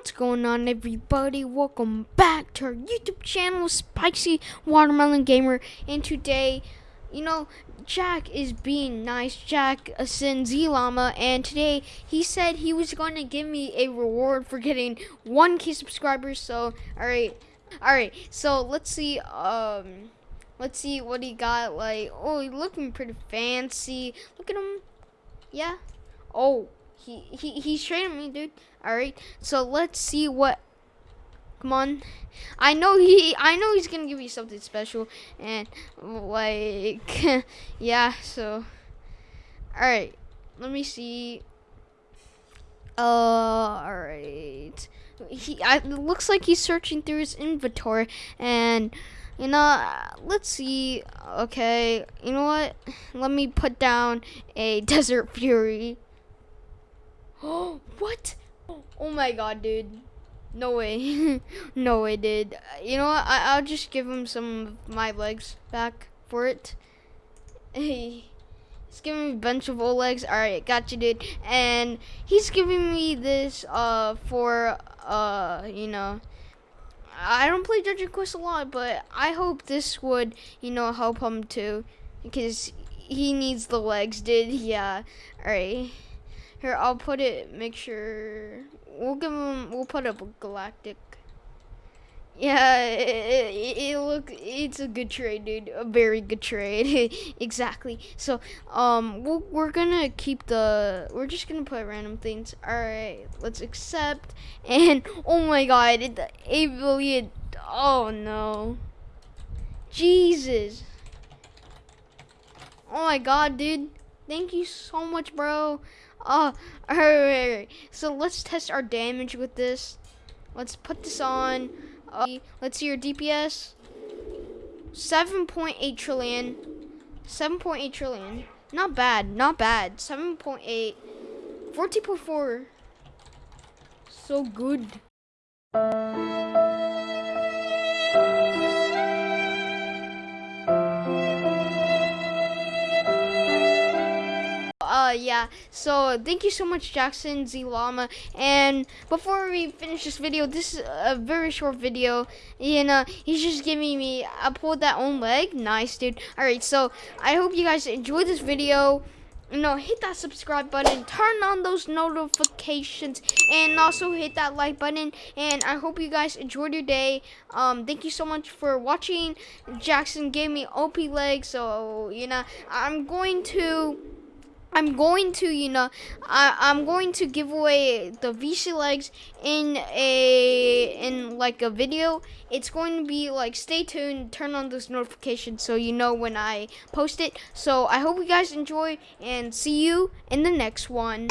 What's going on, everybody? Welcome back to our YouTube channel, Spicy Watermelon Gamer. And today, you know, Jack is being nice. Jack sends Llama, and today he said he was going to give me a reward for getting 1k subscribers. So, alright, alright. So, let's see, um, let's see what he got. Like, oh, he's looking pretty fancy. Look at him. Yeah. Oh, he, he he's training me, dude. All right. So let's see what. Come on. I know he. I know he's gonna give you something special, and like, yeah. So, all right. Let me see. Uh, all right. He. I, it looks like he's searching through his inventory, and you know, let's see. Okay, you know what? Let me put down a Desert Fury. Oh, what? Oh my god, dude. No way. no way, dude. You know what? I will just give him some of my legs back for it. Hey. He's giving me a bunch of old legs. Alright, got you, dude. And he's giving me this uh for uh you know I don't play Dungeon Quest a lot, but I hope this would, you know, help him too. Because he needs the legs, dude. Yeah. Alright. Here, I'll put it, make sure, we'll give him, we'll put up a galactic. Yeah, it, it, it, look, it's a good trade, dude. A very good trade. exactly. So, um, we we are gonna keep the, we're just gonna put random things. All right, let's accept. And, oh my god, it, 8 billion. Oh no. Jesus. Oh my god, dude. Thank you so much, bro. Oh, alright, So let's test our damage with this. Let's put this on. Uh, let's see your DPS. 7.8 trillion. 7.8 trillion. Not bad, not bad. 7.8. 14.4. So good. Yeah. So thank you so much, Jackson Z Llama. And before we finish this video, this is a very short video. You know, he's just giving me. I pulled that own leg. Nice, dude. All right. So I hope you guys enjoyed this video you know, hit that subscribe button, turn on those notifications, and also hit that like button. And I hope you guys enjoyed your day. Um, thank you so much for watching. Jackson gave me OP legs, so, you know, I'm going to I'm going to, you know, I, I'm going to give away the VC legs in a, in like a video. It's going to be like, stay tuned, turn on those notifications so you know when I post it. So I hope you guys enjoy and see you in the next one.